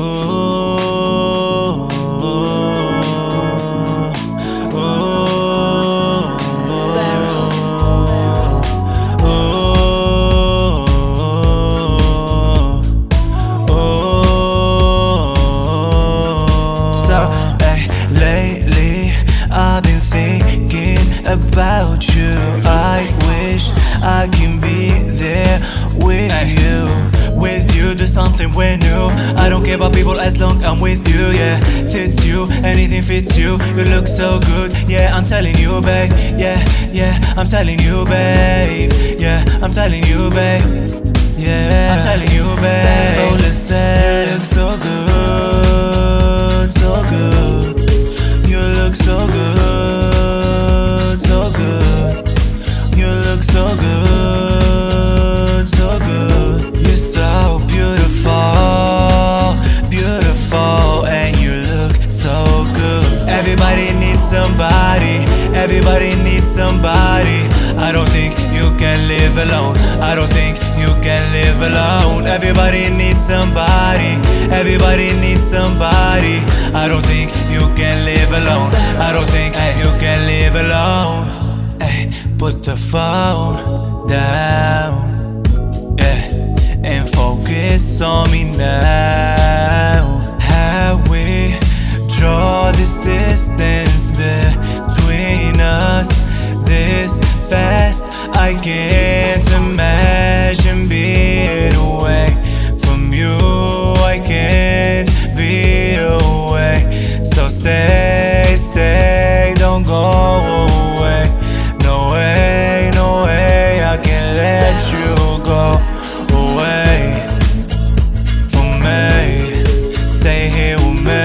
Eh, about you. I wish I can be there with you With you. Do something when care about people as long I'm with you. Yeah, fits you, anything fits you. You look so good. Yeah, I'm telling you, babe. Yeah, yeah, I'm telling you, babe. Yeah, I'm telling you, babe. Yeah, I'm telling you, babe. So listen, somebody, everybody needs somebody. I don't think you can live alone. I don't think you can live alone. Everybody needs somebody, everybody needs somebody. I don't think you can live alone. I don't think you can live alone. Ay, put the phone down, yeah, and focus on me now. can't imagine being away from you. I can't be away. So stay, stay, don't go away. No way, no way, I can't let you go away from me. Stay here with me.